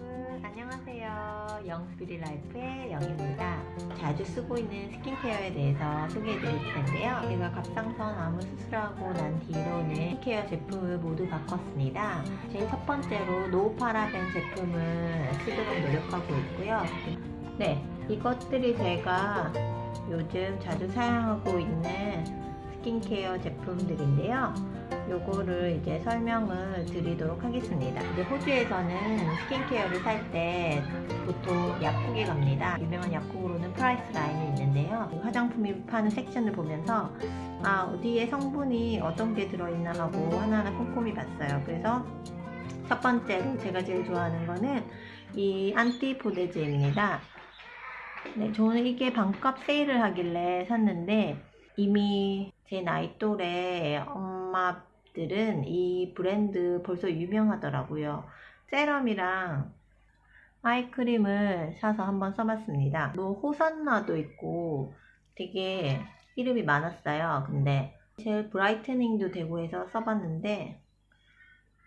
여러분 안녕하세요. Young's Beauty Life의 영입니다. 자주 쓰고 있는 스킨케어에 대해서 소개해 드릴 텐데요. 제가 갑상선 암을 수술하고 난 뒤로는 스킨케어 제품을 모두 바꿨습니다. 제일 첫 번째로 no paraben 제품을 쓰도록 노력하고 있고요. 네 이것들이 제가 요즘 자주 사용하고 있는 스킨케어 제품들인데요 요거를 이제 설명을 드리도록 하겠습니다. 이제 호주에서는 스킨케어를 살 때 보통 약국에 갑니다. 유명한 약국으로는 Priceline이 있는데요. 화장품이 파는 섹션을 보면서 아 어디에 성분이 어떤 게 들어있나 하고 하나하나 꼼꼼히 봤어요. 그래서 첫 번째로 제가 제일 좋아하는 거는 이 Antipodes입니다. 네, 저는 이게 반값 세일을 하길래 샀는데 이미 제 나이 또래 엄마들은 이 브랜드 벌써 유명하더라고요. 세럼이랑 아이크림을 사서 한번 써봤습니다. 뭐 호산나도 있고 되게 이름이 많았어요. 근데 젤 브라이트닝도 되고 해서 써봤는데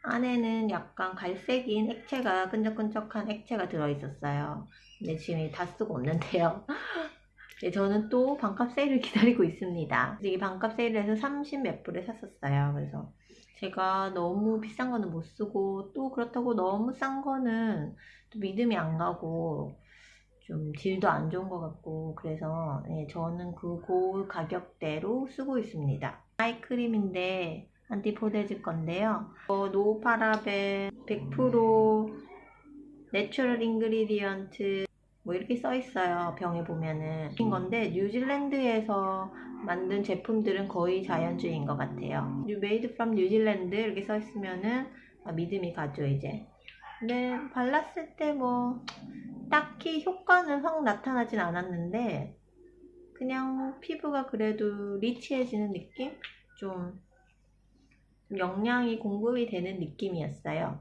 안에는 약간 갈색인 액체가 끈적끈적한 액체가 들어있었어요. 근데 지금 다 쓰고 없는데요. 네, 저는 또 반값 세일을 기다리고 있습니다. 이게 반값 세일을 해서 30 몇 불에 샀었어요. 그래서 제가 너무 비싼 거는 못 쓰고 또 그렇다고 너무 싼 거는 또 믿음이 안 가고 좀 질도 안 좋은 것 같고 그래서 네, 저는 그 고 가격대로 쓰고 있습니다. 아이크림인데 Antipodes 건데요. 어, no paraben 100% natural ingredient 뭐 이렇게 써 있어요 병에 보면은. 인 건데 뉴질랜드에서 만든 제품들은 거의 자연주의인 것 같아요. made from 뉴질랜드 이렇게 써 있으면은 아, 믿음이 가죠 이제. 근데 발랐을 때 뭐 딱히 효과는 확 나타나진 않았는데 그냥 피부가 그래도 리치해지는 느낌? 좀 영양이 공급이 되는 느낌이었어요.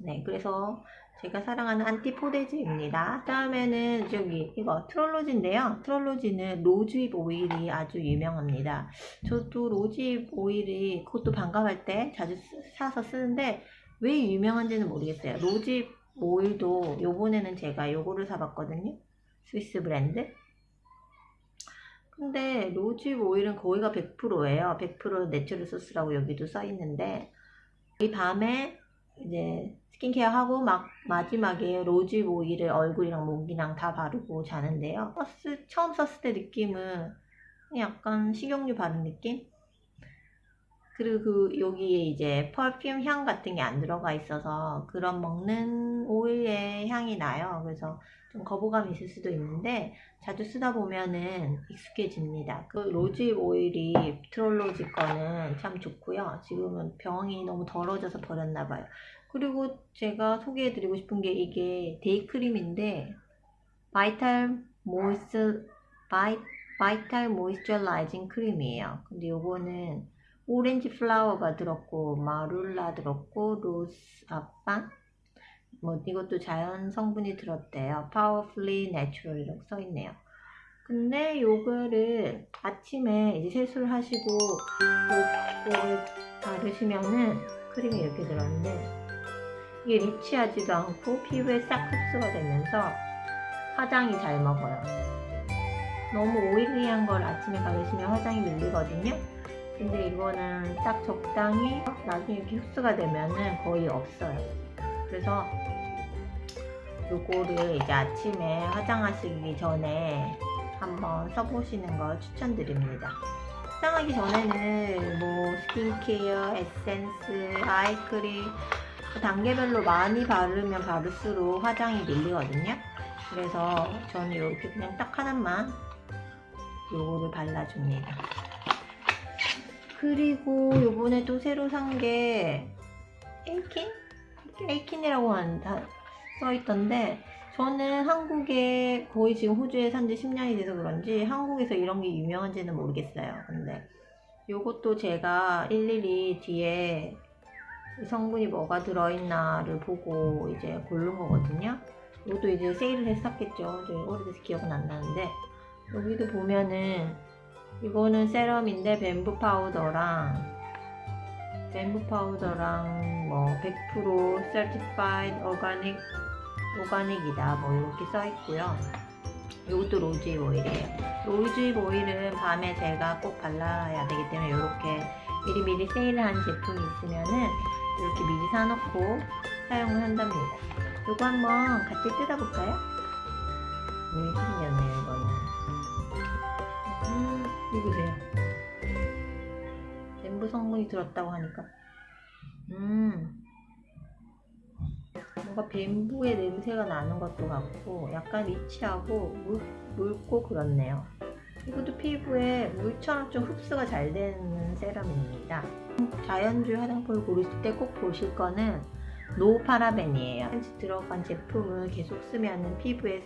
네 그래서 제가 사랑하는 안티포데즈입니다. 다음에는 저기 이거 트롤로지인데요. 트롤로지는 로즈잎 오일이 아주 유명합니다. 저도 rosehip 오일이 그것도 반값할 때 자주 사서 쓰는데 왜 유명한지는 모르겠어요. rosehip 오일도 요번에는 제가 요거를 사봤거든요. 스위스 브랜드. 근데 rosehip 오일은 거의가 100%예요. 100% natural source라고 여기도 써있는데 이 밤에 이제 스킨케어 하고 막 마지막에 rose 오일을 얼굴이랑 목이랑 다 바르고 자는데요. 버스 처음 썼을 때 느낌은 약간 식용유 바른 느낌? 그리고 그 여기에 이제 perfume 향 같은 게 안 들어가 있어서 그런 먹는 오일의 향이 나요. 그래서 좀 거부감이 있을 수도 있는데 자주 쓰다 보면은 익숙해집니다. 그 rose 오일이 Trilogy 거는 참 좋고요. 지금은 병이 너무 더러져서 버렸나 봐요. 그리고 제가 소개해드리고 싶은 게 이게 day cream인데 vital mois vi, vital moisturizing cream이에요. 근데 요거는 orange flower가 들었고 marula 들었고 로스 아빵 뭐 이것도 자연 성분이 들었대요. powerfully natural이라고 써있네요. 근데 요거를 아침에 이제 세수를 하시고 요거를 바르시면은 크림이 이렇게 들었는데 이게 리치하지도 않고 피부에 싹 흡수가 되면서 화장이 잘 먹어요. 너무 오일리한 걸 아침에 바르시면 화장이 밀리거든요. 근데 이거는 딱 적당히 나중에 이렇게 흡수가 되면은 거의 없어요. 그래서 요거를 이제 아침에 화장하시기 전에 한번 써보시는 걸 추천드립니다. 화장하기 전에는 뭐 스킨케어, 에센스, 아이크림 그 단계별로 많이 바르면 바를수록 화장이 밀리거든요. 그래서 저는 이렇게 그냥 딱 하나만 요거를 발라줍니다. 그리고 요번에 또 새로 산 게 에이킨? 에이킨이라고 써있던데 저는 한국에 거의 지금 호주에 산 지 10년이 돼서 그런지 한국에서 이런 게 유명한지는 모르겠어요. 근데 요것도 제가 일일이 뒤에 성분이 뭐가 들어있나를 보고 이제 고른 거거든요. 이것도 이제 세일을 했었겠죠. 오래돼서 기억은 안 나는데 여기도 보면은 이거는 세럼인데 뱀부 파우더랑 뱀부 파우더랑 뭐 100% certified organic 오가닉이다 뭐 이렇게 써 있고요. 이것도 로즈잎 오일이에요. 로즈잎 오일은 밤에 제가 꼭 발라야 되기 때문에 이렇게 미리미리 세일을 한 제품이 있으면은 이렇게 미리 사놓고 사용을 한답니다. 이거 한번 같이 뜯어볼까요? 이렇게 생겼네요, 이거는. 음, 이거 보세요. 엠브 성분이 들었다고 하니까. 음. 뭔가 bamboo의 냄새가 나는 것도 같고 약간 rich하고 물, 묽고 그렇네요. 이것도 피부에 물처럼 좀 흡수가 잘 되는 세럼입니다. 자연주의 화장품을 고르실 때 꼭 보실 거는 no paraben이에요. 들어간 제품을 계속 쓰면 피부에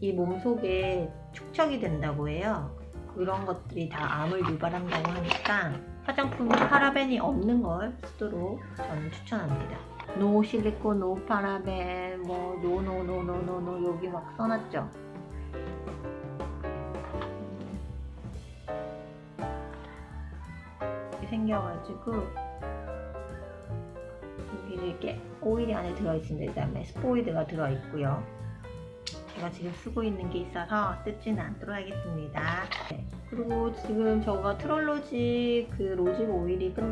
이 몸속에 축적이 된다고 해요. 그런 것들이 다 암을 유발한다고 하니까 화장품에 paraben이 없는 걸 쓰도록 저는 추천합니다. no silicone, no paraben, 뭐 no no no no no no 여기 막 써놨죠. 이렇게 생겨가지고 여기 이렇게 오일이 안에 들어있습니다. 그다음에 스포이드가 들어있고요. 제가 지금 쓰고 있는 게 있어서 뜯지는 않도록 하겠습니다. 네. 그리고 지금 저가 Trilogy 그 rose 오일이 끝,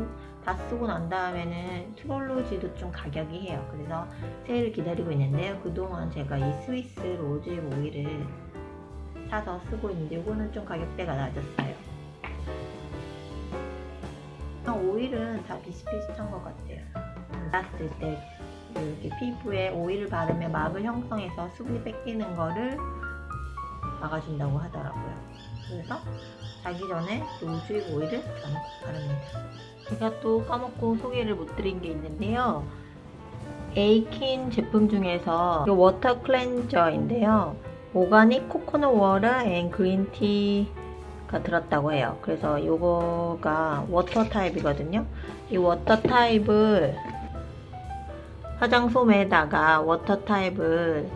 다 쓰고 난 다음에는 Trilogy도 좀 가격이 해요. 그래서 세일을 기다리고 있는데요. 그동안 제가 이 스위스 rose 오일을 사서 쓰고 있는데 이거는 좀 가격대가 낮았어요. 오일은 다 비슷비슷한 것 같아요. 놨을 때 이렇게 피부에 오일을 바르면 막을 형성해서 수분이 뺏기는 거를 막아준다고 하더라고요. 그래서 자기 전에 로즈힙 오일을 바릅니다. 제가 또 까먹고 소개를 못 드린 게 있는데요. 에이킨 제품 중에서 이 water 클렌저인데요. organic coconut water and green tea가 들었다고 해요. 그래서 이거가 water 타입이거든요. 이 water 타입을 화장솜에다가 water 타입을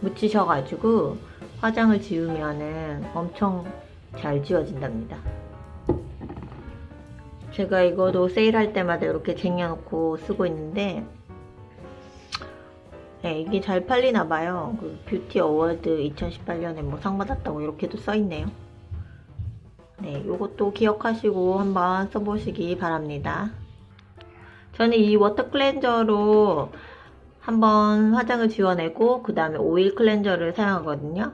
묻히셔가지고 화장을 지우면은 엄청 잘 지워진답니다. 제가 이거도 세일할 때마다 이렇게 쟁여놓고 쓰고 있는데 네, 이게 잘 팔리나 봐요. 그 beauty award 2018년에 뭐 상 받았다고 이렇게도 써있네요. 네, 이것도 기억하시고 한번 써보시기 바랍니다. 저는 이 water 클렌저로 한번 화장을 지워내고 그 다음에 오일 클렌저를 사용하거든요.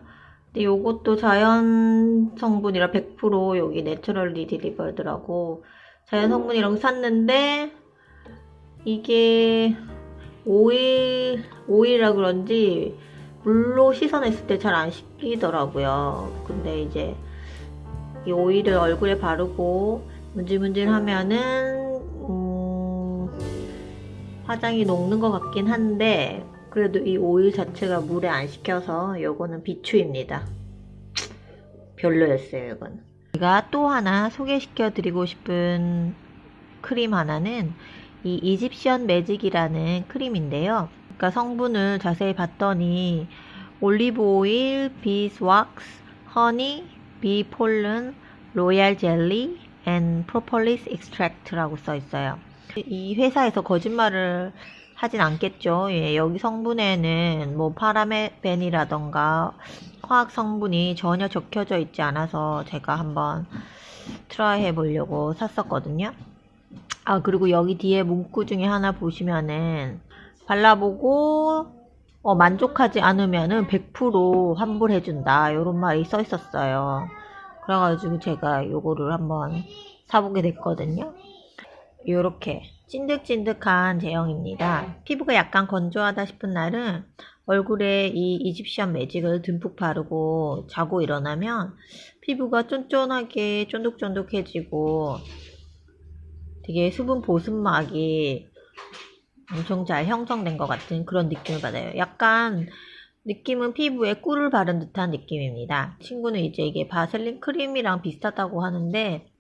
근데 이것도 자연 성분이라 100% 여기 naturally derived라고 자연 성분이라고 샀는데 이게 오일 오일이라 그런지 물로 씻어냈을 때 잘 안 씻기더라고요. 근데 이제 이 오일을 얼굴에 바르고 문질문질 하면은 화장이 녹는 것 같긴 한데 그래도 이 오일 자체가 물에 안 식혀서 이거는 비추입니다. 별로였어요 이건. 제가 또 하나 소개시켜 드리고 싶은 크림 하나는 이 이집션 매직이라는 크림인데요. 그러니까 성분을 자세히 봤더니 olive oil, beeswax, honey, bee pollen, royal jelly, and propolis extract라고 써 있어요. 이 회사에서 거짓말을 하진 않겠죠. 예, 여기 성분에는 뭐 파라벤이라던가 화학 성분이 전혀 적혀져 있지 않아서 제가 한번 try 해보려고 샀었거든요. 아 그리고 여기 뒤에 문구 중에 하나 보시면은 발라보고 어, 만족하지 않으면은 100% 환불해준다 이런 말이 써 있었어요. 그래가지고 제가 요거를 한번 사보게 됐거든요. 이렇게 찐득찐득한 제형입니다. 피부가 약간 건조하다 싶은 날은 얼굴에 이 이집션 매직을 듬뿍 바르고 자고 일어나면 피부가 쫀쫀하게 쫀득쫀득해지고 되게 수분 보습막이 엄청 잘 형성된 것 같은 그런 느낌을 받아요. 약간 느낌은 피부에 꿀을 바른 듯한 느낌입니다. 친구는 이제 이게 바셀린 크림이랑 비슷하다고 하는데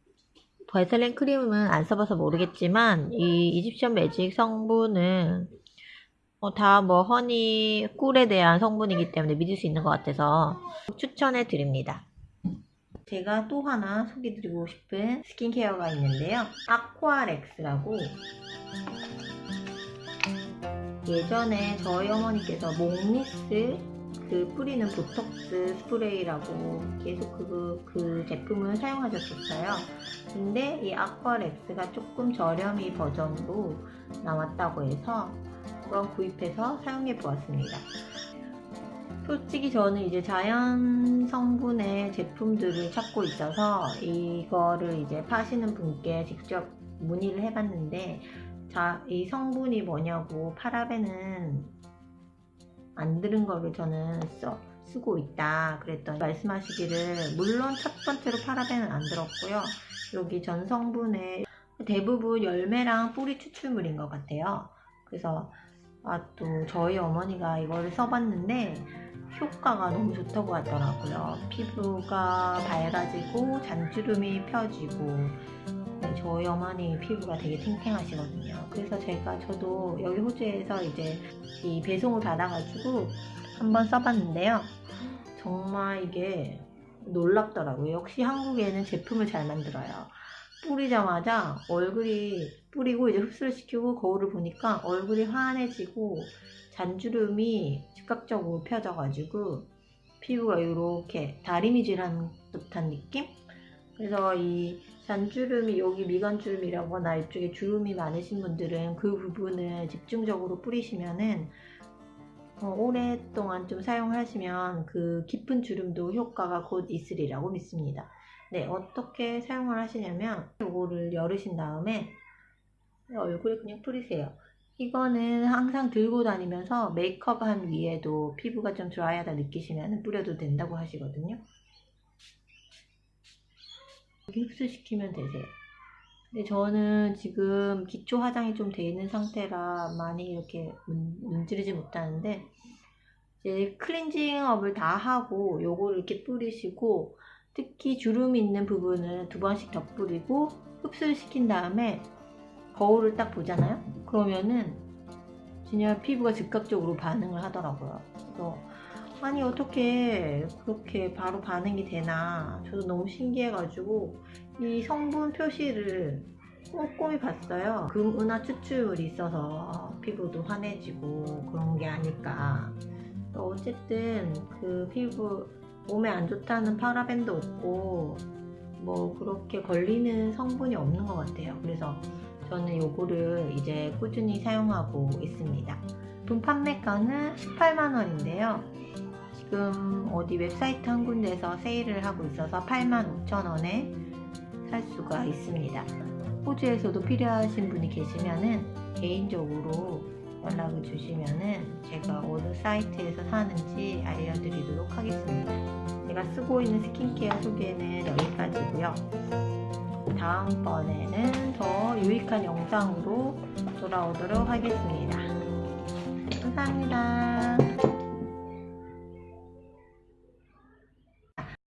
바이셀린 크림은 안 써봐서 모르겠지만 이 이집션 매직 성분은 어, 다뭐 허니 꿀에 대한 성분이기 때문에 믿을 수 있는 것 같아서 추천해 드립니다. 제가 또 하나 소개드리고 싶은 스킨케어가 있는데요. 아쿠아렉스라고 예전에 저희 어머니께서 몽리스 그 뿌리는 보톡스 스프레이라고 계속 그, 그 제품을 사용하셨었어요. 근데 이 아쿠아렉스가 조금 저렴이 버전으로 나왔다고 해서 그건 구입해서 사용해 보았습니다. 솔직히 저는 이제 자연 성분의 제품들을 찾고 있어서 이거를 이제 파시는 분께 직접 문의를 해봤는데 자, 이 성분이 뭐냐고 파라벤은 안 들은 거를 저는 써, 쓰고 있다 그랬더니 말씀하시기를 물론 첫 번째로 파라벤은 안 들었고요. 여기 전 성분에 대부분 열매랑 뿌리 추출물인 것 같아요. 그래서 아 또 저희 어머니가 이거를 써봤는데 효과가 너무 좋다고 하더라고요. 피부가 밝아지고 잔주름이 펴지고 네, 저희 어머니 피부가 되게 탱탱하시거든요. 그래서 제가 저도 여기 호주에서 이제 이 배송을 받아가지고 한번 써봤는데요. 정말 이게 놀랍더라고요. 역시 한국에는 제품을 잘 만들어요. 뿌리자마자 얼굴이 뿌리고 이제 흡수를 시키고 거울을 보니까 얼굴이 환해지고 잔주름이 즉각적으로 펴져가지고 피부가 이렇게 다리미질한 듯한 느낌? 그래서 이 잔주름이 여기 미간주름이라거나 이쪽에 주름이 많으신 분들은 그 부분을 집중적으로 뿌리시면은 어, 오랫동안 좀 사용하시면 그 깊은 주름도 효과가 곧 있으리라고 믿습니다. 네, 어떻게 사용을 하시냐면 이거를 열으신 다음에 얼굴에 그냥 뿌리세요. 이거는 항상 들고 다니면서 메이크업 한 위에도 피부가 좀 드라이하다 느끼시면 뿌려도 된다고 하시거든요. 흡수시키면 되세요. 근데 저는 지금 기초 화장이 좀 돼 있는 상태라 많이 이렇게 문, 문지르지 못하는데 이제 클렌징업을 다 하고 요거를 이렇게 뿌리시고 특히 주름이 있는 부분을 두 번씩 더 뿌리고 흡수를 시킨 다음에 거울을 딱 보잖아요 그러면은 진짜 피부가 즉각적으로 반응을 하더라고요 그래서 아니 어떻게 그렇게 바로 반응이 되나? 저도 너무 신기해가지고 이 성분 표시를 꼼꼼히 봤어요. 금, 은하 추출물이 있어서 피부도 환해지고 그런 게 아닐까. 어쨌든 그 피부 몸에 안 좋다는 파라벤도 없고 뭐 그렇게 걸리는 성분이 없는 것 같아요. 그래서 저는 요거를 이제 꾸준히 사용하고 있습니다. 분 판매가는 18만원인데요 지금 어디 웹사이트 한 군데에서 세일을 하고 있어서 85,000원에 살 수가 있습니다. 호주에서도 필요하신 분이 계시면은 개인적으로 연락을 주시면은 제가 어느 사이트에서 사는지 알려드리도록 하겠습니다. 제가 쓰고 있는 스킨케어 소개는 여기까지고요. 다음번에는 더 유익한 영상으로 돌아오도록 하겠습니다. 감사합니다.